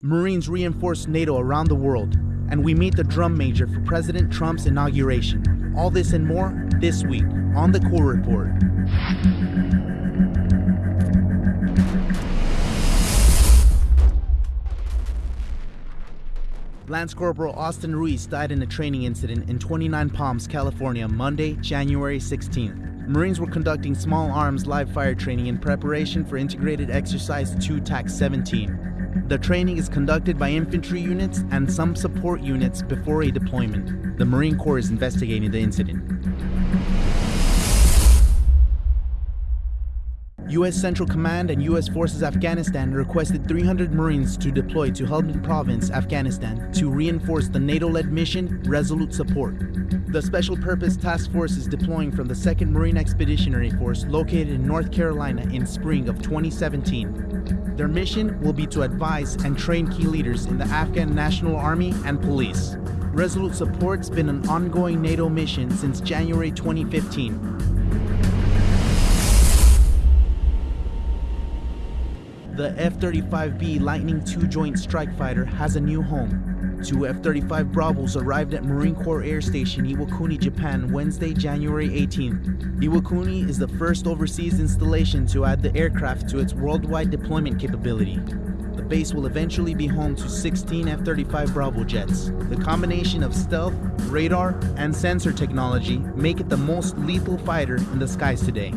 Marines reinforce NATO around the world, and we meet the drum major for President Trump's inauguration. All this and more this week on the Corps Report. Lance Corporal Austin Ruiz died in a training incident in 29 Palms, California, Monday, January 16th. Marines were conducting small arms live fire training in preparation for Integrated Exercise 2 TAC 17. The training is conducted by infantry units and some support units before a deployment. The Marine Corps is investigating the incident. U.S. Central Command and U.S. Forces Afghanistan requested 300 Marines to deploy to Helmand Province, Afghanistan, to reinforce the NATO-led mission Resolute Support. The Special Purpose Task Force is deploying from the 2nd Marine Expeditionary Force located in North Carolina in spring of 2017. Their mission will be to advise and train key leaders in the Afghan National Army and police. Resolute Support's been an ongoing NATO mission since January 2015 The F-35B Lightning II Joint Strike Fighter has a new home. Two F-35 Bravos arrived at Marine Corps Air Station Iwakuni, Japan Wednesday, January 18th. Iwakuni is the first overseas installation to add the aircraft to its worldwide deployment capability. The base will eventually be home to 16 F-35 Bravo jets. The combination of stealth, radar, and sensor technology make it the most lethal fighter in the skies today.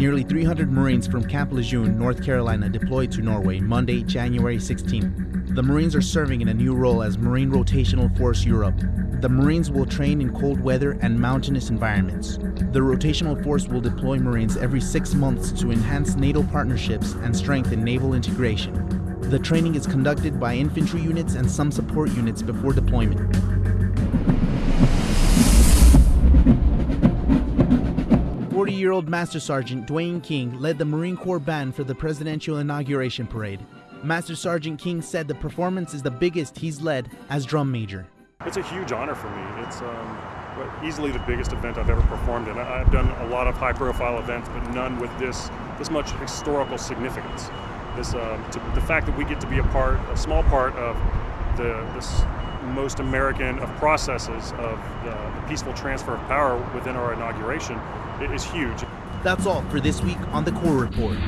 Nearly 300 Marines from Camp Lejeune, North Carolina deployed to Norway Monday, January 16. The Marines are serving in a new role as Marine Rotational Force Europe. The Marines will train in cold weather and mountainous environments. The Rotational Force will deploy Marines every six months to enhance NATO partnerships and strengthen naval integration. The training is conducted by infantry units and some support units before deployment. 40-year-old Master Sergeant Dwayne King led the Marine Corps band for the presidential inauguration parade. Master Sergeant King said the performance is the biggest he's led as drum major. It's a huge honor for me. It's um, easily the biggest event I've ever performed in. I've done a lot of high-profile events, but none with this this much historical significance. This um, to, the fact that we get to be a part, a small part of the this most American of processes of the, the peaceful transfer of power within our inauguration is huge. That's all for this week on the Corps Report.